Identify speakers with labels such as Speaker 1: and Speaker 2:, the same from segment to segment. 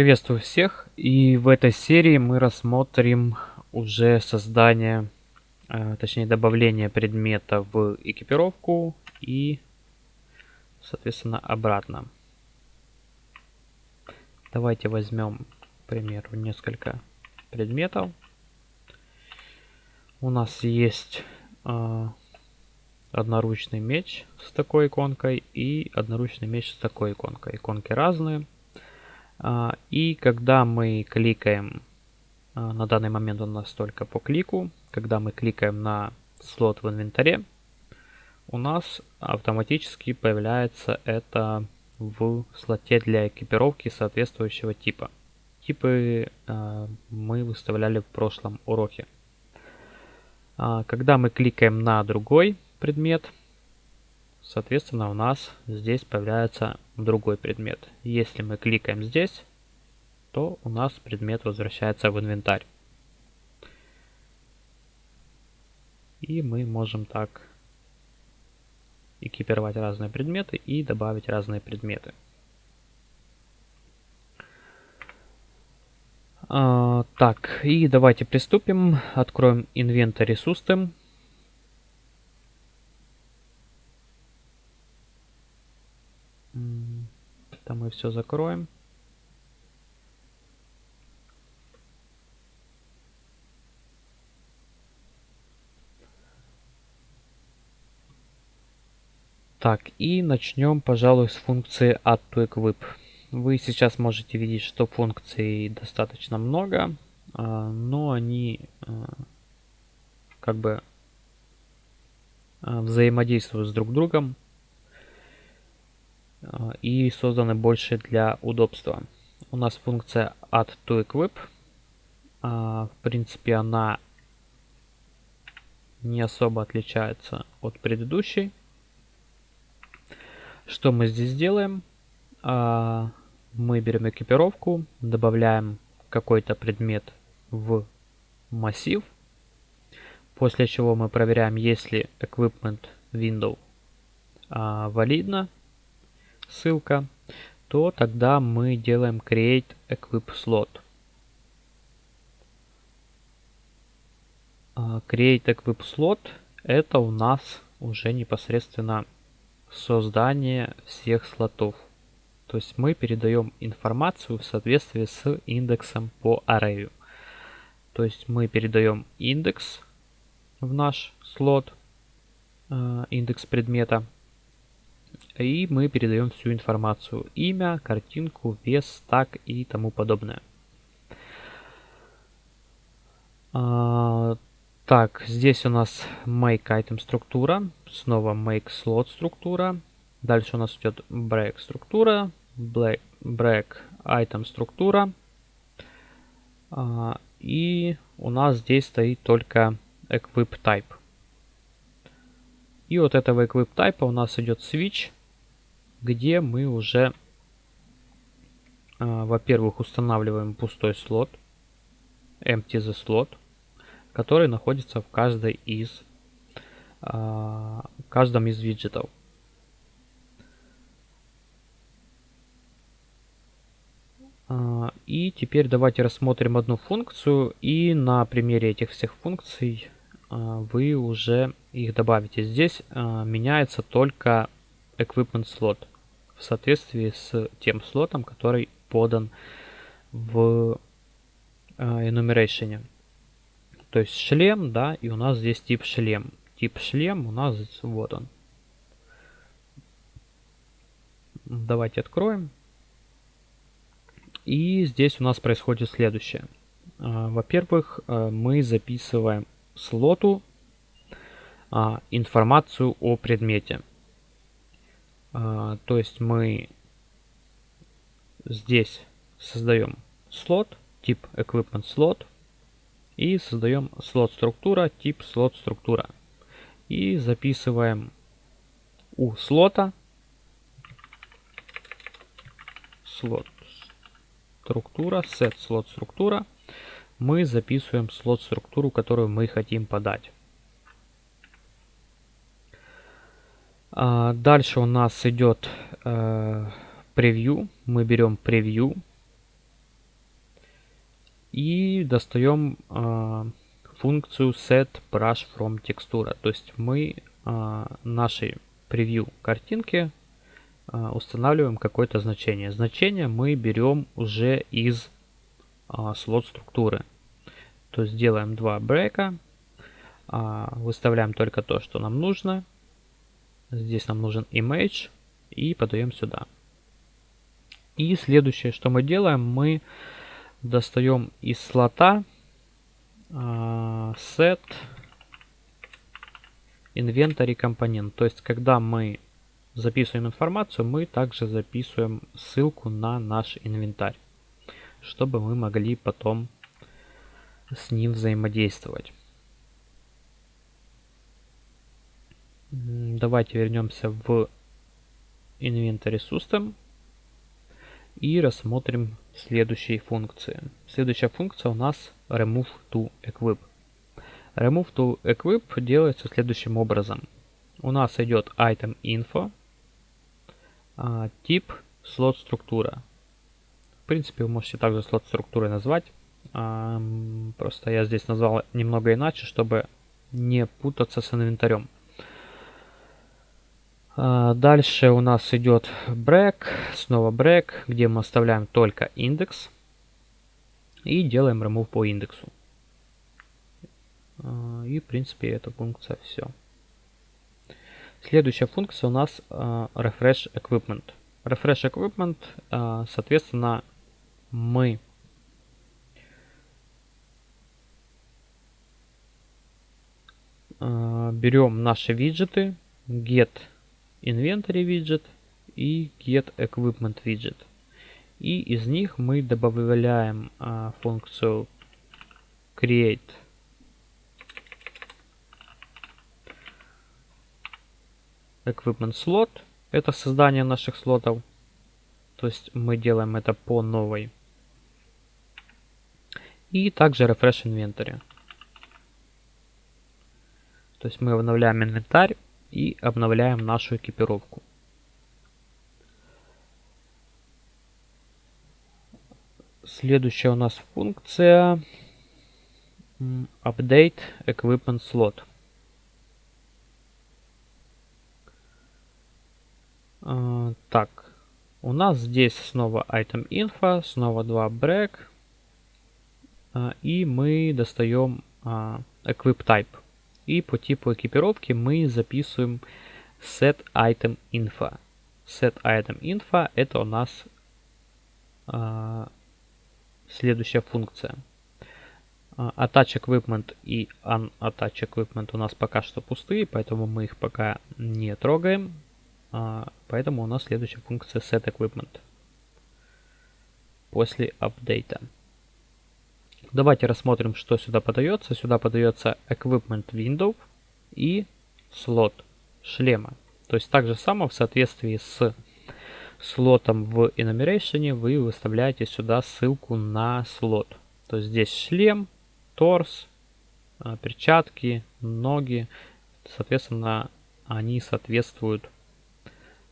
Speaker 1: Приветствую всех и в этой серии мы рассмотрим уже создание, э, точнее добавление предмета в экипировку и соответственно обратно. Давайте возьмем, к примеру, несколько предметов. У нас есть э, одноручный меч с такой иконкой и одноручный меч с такой иконкой. Иконки разные. А, и когда мы кликаем, а, на данный момент у нас только по клику, когда мы кликаем на слот в инвентаре, у нас автоматически появляется это в слоте для экипировки соответствующего типа. Типы э, мы выставляли в прошлом уроке. А, когда мы кликаем на другой предмет, соответственно у нас здесь появляется другой предмет. Если мы кликаем здесь, то у нас предмет возвращается в инвентарь. И мы можем так экипировать разные предметы и добавить разные предметы. А, так, и давайте приступим. Откроем Inventory System. Все закроем. Так, и начнем, пожалуй, с функции add to equip. Вы сейчас можете видеть, что функций достаточно много, а, но они а, как бы а, взаимодействуют с друг другом и созданы больше для удобства. У нас функция add to equip. В принципе, она не особо отличается от предыдущей. Что мы здесь делаем? А, мы берем экипировку, добавляем какой-то предмет в массив, после чего мы проверяем, если equipment window а, валидна, ссылка, то тогда мы делаем create equip slot. А, create equip slot это у нас уже непосредственно создание всех слотов. То есть мы передаем информацию в соответствии с индексом по array. То есть мы передаем индекс в наш слот, э, индекс предмета. И мы передаем всю информацию. Имя, картинку, вес, так и тому подобное. А, так, здесь у нас make item структура, снова make slot структура. Дальше у нас идет break структура, break, break item структура. А, и у нас здесь стоит только equip type. И вот этого equip type у нас идет switch, где мы уже, а, во-первых, устанавливаем пустой слот, empty the slot который находится в каждой из, э, каждом из виджетов. А, и теперь давайте рассмотрим одну функцию, и на примере этих всех функций а, вы уже их добавите. Здесь меняется только equipment slot в соответствии с тем слотом, который подан в enumeration. То есть шлем, да, и у нас здесь тип шлем. Тип шлем у нас вот он. Давайте откроем. И здесь у нас происходит следующее. А, во-первых, а, мы записываем слоту а, информацию о предмете. То есть мы здесь создаем слот, тип equipment slot, и создаем слот структура, тип слот структура. И записываем у слота слот структура, set слот структура. Мы записываем слот структуру, которую мы хотим подать. А, дальше у нас идет э, превью. Мы берем превью И достаем э, функцию set brush from textura. То есть мы э, нашей превью картинки устанавливаем какое-то значение. Значение мы берем уже из слот структуры. То есть делаем два брейка, выставляем только то, что нам нужно. Здесь нам нужен image и подаем сюда. И следующее, что мы делаем, мы достаем из слота set inventory компонент. То есть, когда мы записываем информацию, мы также записываем ссылку на наш инвентарь, чтобы мы могли потом с ним взаимодействовать. Давайте вернемся в Inventory System и рассмотрим следующие функции. Следующая функция у нас Remove to Equip. Remove to Equip делается следующим образом. У нас идет item info, а, тип слот структура. В принципе, вы можете также слот структуры назвать. А, просто я здесь назвал немного иначе, чтобы не путаться с инвентарем. А, дальше у нас идет break, снова break, где мы оставляем только индекс и делаем remove по индексу. А, и в принципе эта функция все. Следующая функция у нас а, refresh equipment. Refresh equipment, соответственно, мы берем наши виджеты, get Inventory виджет и Get Equipment виджет. И из них мы добавляем а, функцию Create Equipment Slot. Это создание наших слотов. То есть мы делаем это по новой. И также Refresh Inventory. То есть мы обновляем инвентарь и обновляем нашу экипировку. Следующая у нас функция Update Equipment Slot. А, так, у нас здесь снова Item Info, снова два Break. А, и мы достаем а, Equip Type. И по типу экипировки мы записываем set item info. Set item info это у нас а, следующая функция. А, attach equipment и unattach equipment у нас пока что пустые, поэтому мы их пока не трогаем. А, поэтому у нас следующая функция set equipment после апдейта. Давайте рассмотрим, что сюда подается. Сюда подается Equipment Window и слот шлема. То есть так же само в соответствии с слотом в enumeration вы выставляете сюда ссылку на слот. То есть здесь шлем, торс, а, перчатки, ноги. Соответственно, они соответствуют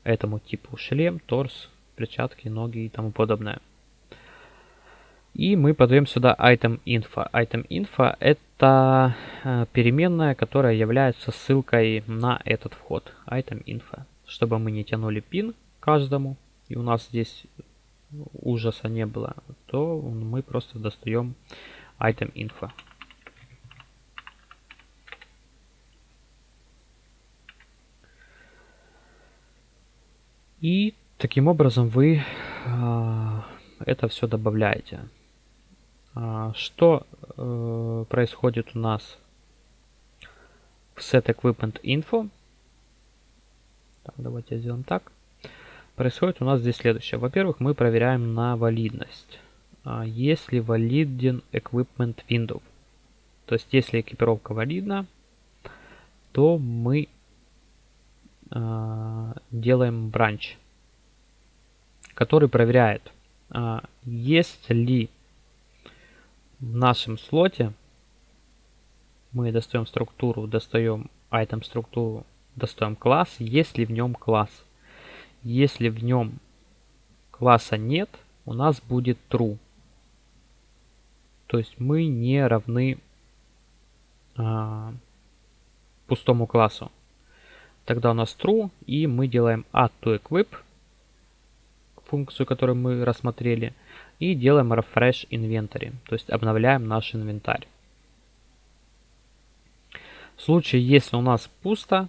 Speaker 1: этому типу шлем, торс, перчатки, ноги и тому подобное. И мы подаем сюда item info. Item info это э, переменная, которая является ссылкой на этот вход. Item info. Чтобы мы не тянули пин каждому, и у нас здесь ужаса не было, то мы просто достаем item info. И таким образом вы э, это все добавляете. А, что э, происходит у нас в set equipment info? Так, давайте сделаем так. Происходит у нас здесь следующее. Во-первых, мы проверяем на валидность. А, если валиден equipment window. То есть, если экипировка валидна, то мы э, делаем бранч, который проверяет, э, есть ли в нашем слоте мы достаем структуру, достаем item структуру, достаем класс, если в нем класс. Если в нем класса нет, у нас будет true. То есть мы не равны а, пустому классу. Тогда у нас true, и мы делаем add to equip, функцию, которую мы рассмотрели, и делаем refresh inventory, то есть обновляем наш инвентарь. В случае, если у нас пусто,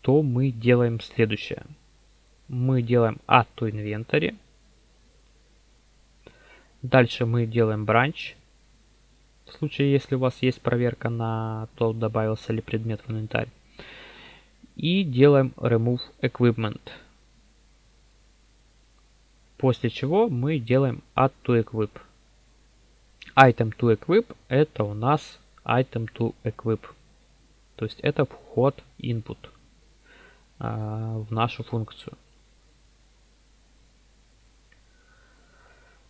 Speaker 1: то мы делаем следующее. Мы делаем add to inventory. Дальше мы делаем branch. В случае, если у вас есть проверка на то, добавился ли предмет в инвентарь. И делаем remove equipment. После чего мы делаем add to equip. Item to equip это у нас item to equip. То есть это вход input а, в нашу функцию.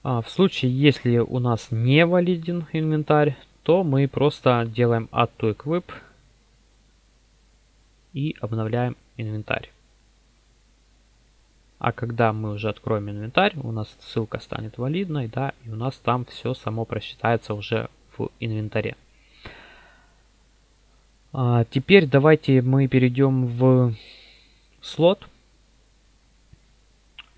Speaker 1: А, в случае, если у нас не валиден инвентарь, то мы просто делаем add to equip и обновляем инвентарь. А когда мы уже откроем инвентарь, у нас ссылка станет валидной, да, и у нас там все само просчитается уже в инвентаре. А теперь давайте мы перейдем в слот.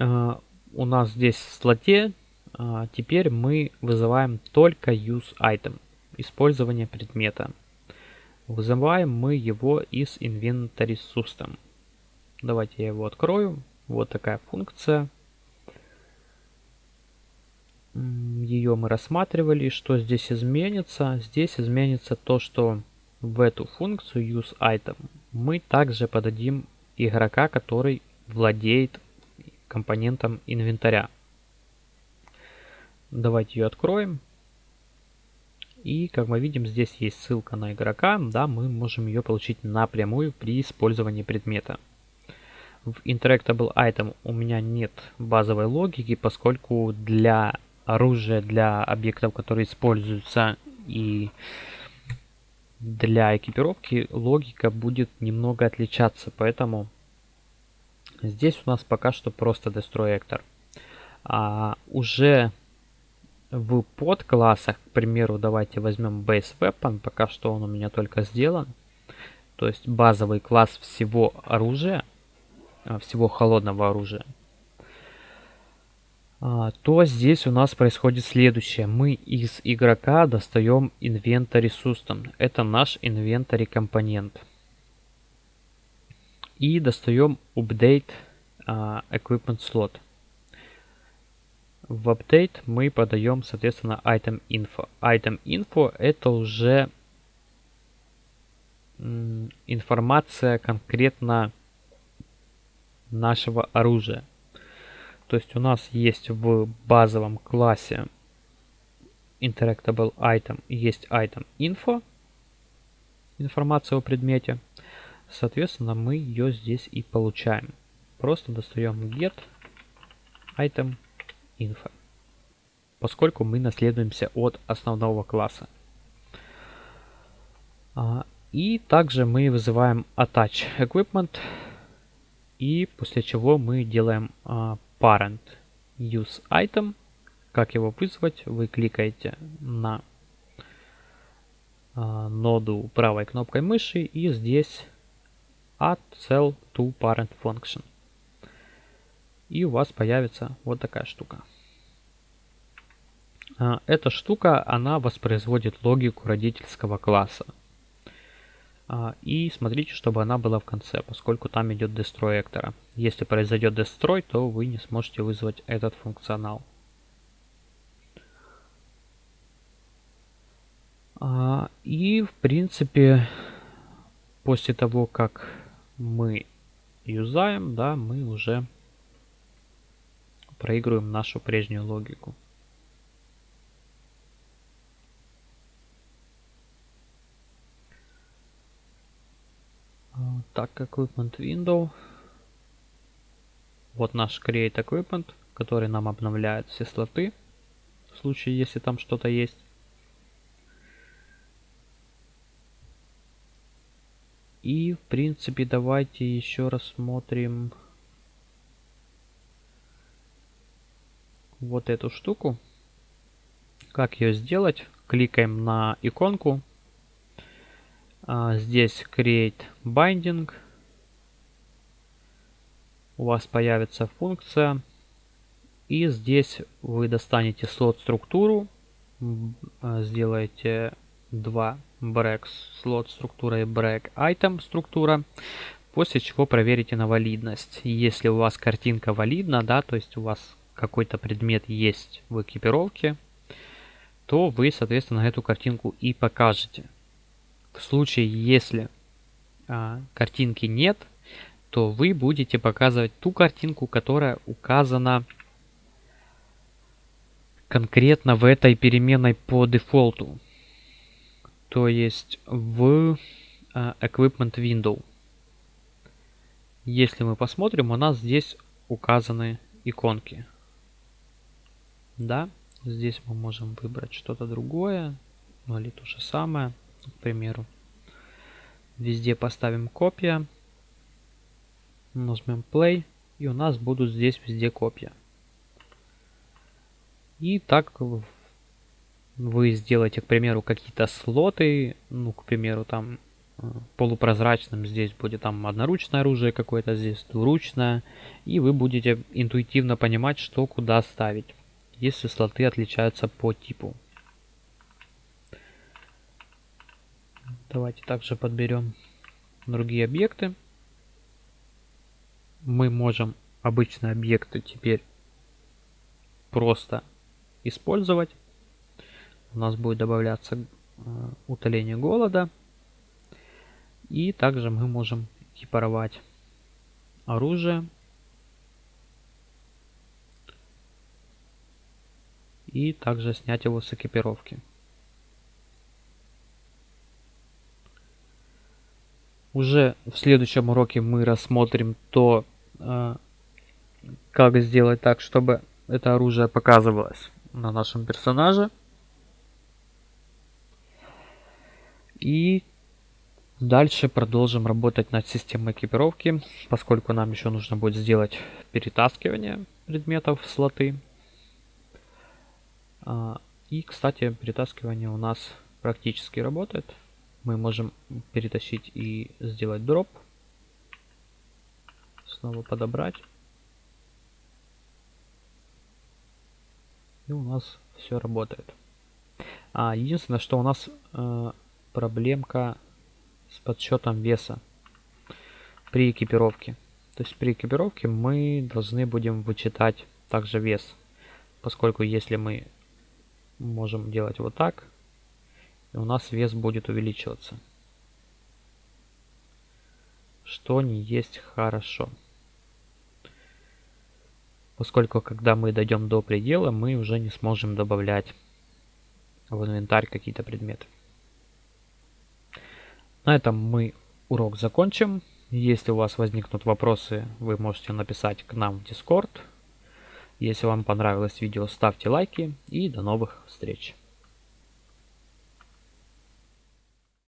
Speaker 1: А, у нас здесь в слоте а, теперь мы вызываем только use item, использование предмета. Вызываем мы его из inventory system. Давайте я его открою. Вот такая функция. Ее мы рассматривали. Что здесь изменится? Здесь изменится то, что в эту функцию useItem мы также подадим игрока, который владеет компонентом инвентаря. Давайте ее откроем. И как мы видим, здесь есть ссылка на игрока. Да, мы можем ее получить напрямую при использовании предмета. В Interactable Item у меня нет базовой логики, поскольку для оружия, для объектов, которые используются и для экипировки логика будет немного отличаться, поэтому здесь у нас пока что просто Destroy Actor. А уже в подклассах, к примеру, давайте возьмем Base Weapon, пока что он у меня только сделан. То есть базовый класс всего оружия, всего холодного оружия. А, то здесь у нас происходит следующее. Мы из игрока достаем инвентарь System. Это наш инвентарь компонент. И достаем Update uh, Equipment Slot. В Update мы подаем, соответственно, Item Info. Item Info это уже информация конкретно нашего оружия. То есть у нас есть в базовом классе Interactable Item есть Item Info, информация о предмете. Соответственно, мы ее здесь и получаем. Просто достаем get item info, поскольку мы наследуемся от основного класса. А, и также мы вызываем attach equipment, и после чего мы делаем а, parent use item. Как его вызвать? Вы кликаете на э, ноду правой кнопкой мыши и здесь add cell to parent function. И у вас появится вот такая штука. Э, эта штука, она воспроизводит логику родительского класса. А, и смотрите, чтобы она была в конце, поскольку там идет destroy эктора. Если произойдет destroy, то вы не сможете вызвать этот функционал. А, и в принципе, после того, как мы юзаем, да, мы уже проигрываем нашу прежнюю логику. Так, Equipment Window. Вот наш Create Equipment, который нам обновляет все слоты, в случае, если там что-то есть. И, в принципе, давайте еще рассмотрим вот эту штуку. Как ее сделать, кликаем на иконку. А, здесь Create Binding. У вас появится функция. И здесь вы достанете слот структуру. А, сделаете два break слот структура и break item структура. После чего проверите на валидность. Если у вас картинка валидна, да, то есть у вас какой-то предмет есть в экипировке, то вы, соответственно, эту картинку и покажете. В случае, если а, картинки нет, то вы будете показывать ту картинку, которая указана конкретно в этой переменной по дефолту. То есть в а, Equipment Window. Если мы посмотрим, у нас здесь указаны иконки. Да, здесь мы можем выбрать что-то другое, ну или то же самое, к примеру. Везде поставим копия, нажмем play, и у нас будут здесь везде копия. И так вы сделаете, к примеру, какие-то слоты, ну, к примеру, там э, полупрозрачным здесь будет там одноручное оружие какое-то, здесь двуручное, и вы будете интуитивно понимать, что куда ставить если слоты отличаются по типу. Давайте также подберем другие объекты. Мы можем обычные объекты теперь просто использовать. У нас будет добавляться э, утоление голода. И также мы можем экипировать оружие и также снять его с экипировки. Уже в следующем уроке мы рассмотрим то, э, как сделать так, чтобы это оружие показывалось на нашем персонаже. И дальше продолжим работать над системой экипировки, поскольку нам еще нужно будет сделать перетаскивание предметов в слоты. А, и, кстати, перетаскивание у нас практически работает. Мы можем перетащить и сделать дроп. Снова подобрать. И у нас все работает. А, единственное, что у нас э, проблемка с подсчетом веса при экипировке. То есть при экипировке мы должны будем вычитать также вес. Поскольку если мы можем делать вот так. И у нас вес будет увеличиваться. Что не есть хорошо. Поскольку когда мы дойдем до предела, мы уже не сможем добавлять в инвентарь какие-то предметы. На этом мы урок закончим. Если у вас возникнут вопросы, вы можете написать к нам в Discord. Если вам понравилось видео, ставьте лайки и до новых встреч.